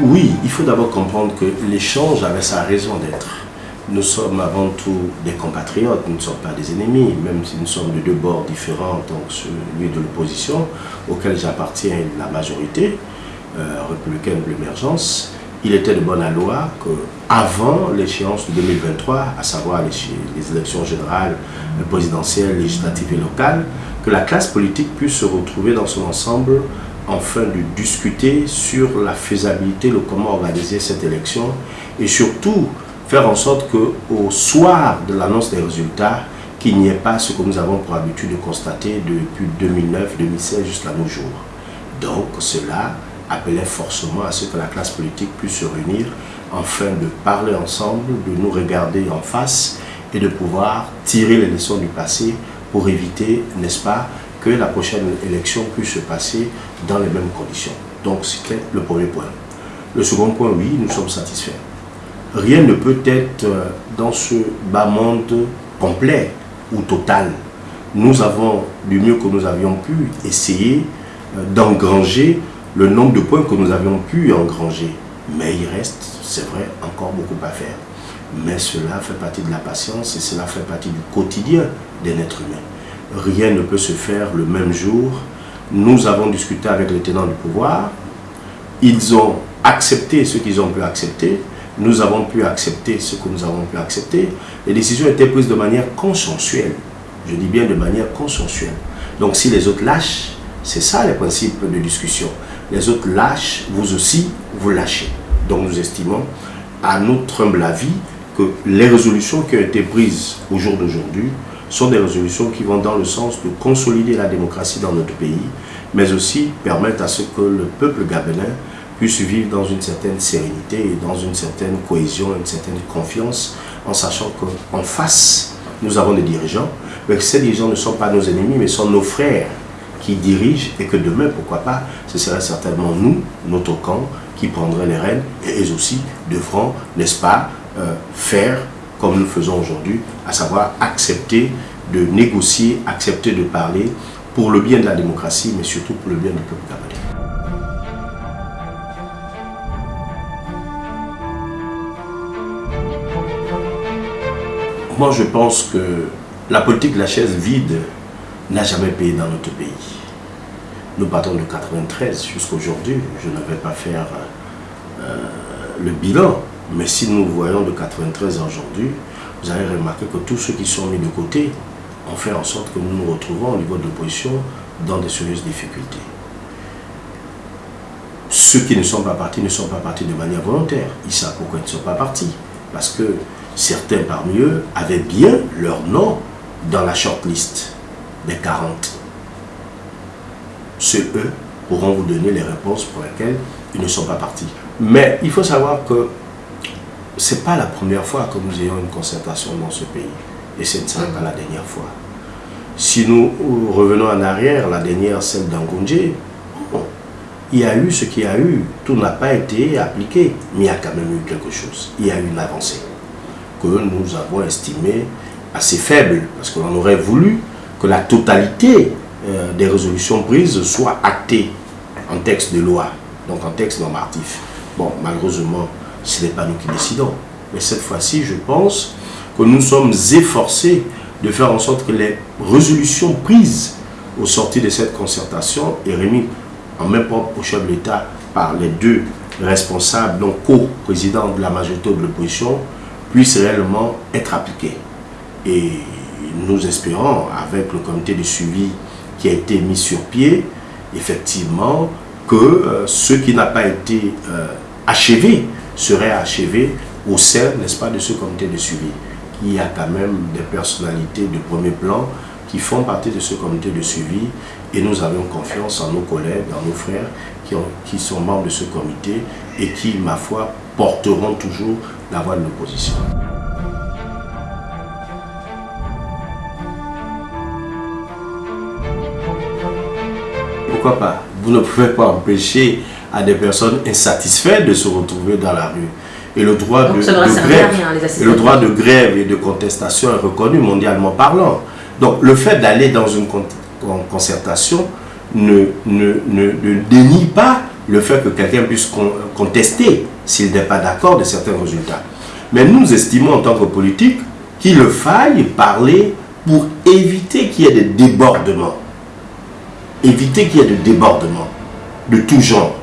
Oui, il faut d'abord comprendre que l'échange avait sa raison d'être. Nous sommes avant tout des compatriotes, nous ne sommes pas des ennemis, même si nous sommes de deux bords différents, donc celui de l'opposition, auquel j'appartiens la majorité euh, républicaine de l'émergence, il était de bonne loi qu'avant l'échéance de 2023, à savoir les, élections générales, présidentielles, législatives et locales, que la classe politique puisse se retrouver dans son ensemble afin de discuter sur la faisabilité, le comment organiser cette élection et surtout faire en sorte qu'au soir de l'annonce des résultats, qu'il n'y ait pas ce que nous avons pour habitude de constater depuis 2009-2016 jusqu'à nos jours. Donc cela appelait forcément à ce que la classe politique puisse se réunir afin de parler ensemble, de nous regarder en face et de pouvoir tirer les leçons du passé pour éviter, n'est-ce pas, que la prochaine élection puisse se passer dans les mêmes conditions. Donc c'était le premier point. Le second point, oui, nous sommes satisfaits. Rien ne peut être euh, dans ce bas monde complet ou total. Nous avons, du mieux que nous avions pu, essayer euh, d'engranger le nombre de points que nous avions pu engranger. Mais il reste, c'est vrai, encore beaucoup à faire. Mais cela fait partie de la patience et cela fait partie du quotidien d'un être humain. Rien ne peut se faire le même jour. Nous avons discuté avec les tenants du pouvoir. Ils ont accepté ce qu'ils ont pu accepter. Nous avons pu accepter ce que nous avons pu accepter. Les décisions étaient prises de manière consensuelle. Je dis bien de manière consensuelle. Donc si les autres lâchent, c'est ça les principes de discussion les autres lâchent, vous aussi, vous lâchez. Donc nous estimons, à notre humble avis, que les résolutions qui ont été prises au jour d'aujourd'hui sont des résolutions qui vont dans le sens de consolider la démocratie dans notre pays, mais aussi permettre à ce que le peuple gabonais puisse vivre dans une certaine sérénité et dans une certaine cohésion, une certaine confiance, en sachant qu'en face, nous avons des dirigeants, mais que ces dirigeants ne sont pas nos ennemis, mais sont nos frères, qui dirigent et que demain, pourquoi pas, ce serait certainement nous, notre camp, qui prendrait les rênes et eux aussi devront, n'est-ce pas, euh, faire comme nous faisons aujourd'hui, à savoir accepter de négocier, accepter de parler pour le bien de la démocratie, mais surtout pour le bien du peuple gabonais. Moi, je pense que la politique de la chaise vide n'a jamais payé dans notre pays. Nous partons de 93 jusqu'à aujourd'hui. Je ne vais pas faire euh, le bilan, mais si nous voyons de 93 à aujourd'hui, vous allez remarquer que tous ceux qui sont mis de côté ont fait en sorte que nous nous retrouvons au niveau de l'opposition dans de sérieuses difficultés. Ceux qui ne sont pas partis ne sont pas partis de manière volontaire. Ils savent pourquoi ils ne sont pas partis? Parce que certains parmi eux avaient bien leur nom dans la shortlist des 40. Ceux, eux, pourront vous donner les réponses pour lesquelles ils ne sont pas partis. Mais il faut savoir que ce n'est pas la première fois que nous ayons une concertation dans ce pays. Et ce ne pas la dernière fois. Si nous revenons en arrière, la dernière, celle d'Angonje, il y a eu ce qu'il y a eu. Tout n'a pas été appliqué, mais il y a quand même eu quelque chose. Il y a eu une avancée que nous avons estimée assez faible, parce qu'on aurait voulu que la totalité euh, des résolutions prises soit actée en texte de loi, donc en texte normatif. Bon, malheureusement, ce n'est pas nous qui décidons. Mais cette fois-ci, je pense que nous sommes efforcés de faire en sorte que les résolutions prises au sortir de cette concertation et remises en même temps au chef de l'État par les deux responsables, donc co-présidents de la majorité de l'opposition, puissent réellement être appliquées. Et nous espérons, avec le comité de suivi qui a été mis sur pied, effectivement, que euh, ce qui n'a pas été euh, achevé serait achevé au sein, n'est-ce pas, de ce comité de suivi. Il y a quand même des personnalités de premier plan qui font partie de ce comité de suivi et nous avons confiance en nos collègues, en nos frères qui, qui sont membres de ce comité et qui, ma foi, porteront toujours la voix de l'opposition. pourquoi pas? Vous ne pouvez pas empêcher à des personnes insatisfaites de se retrouver dans la rue. Et le droit, de, grève, et le droit de grève et de contestation est reconnu mondialement parlant. Donc le fait d'aller dans une concertation ne, ne, ne, dénie pas le fait que quelqu'un puisse contester s'il n'est pas d'accord de certains résultats. Mais nous estimons en tant que politique qu'il faille parler pour éviter qu'il y ait des débordements. Éviter qu'il y ait des débordements de tout genre.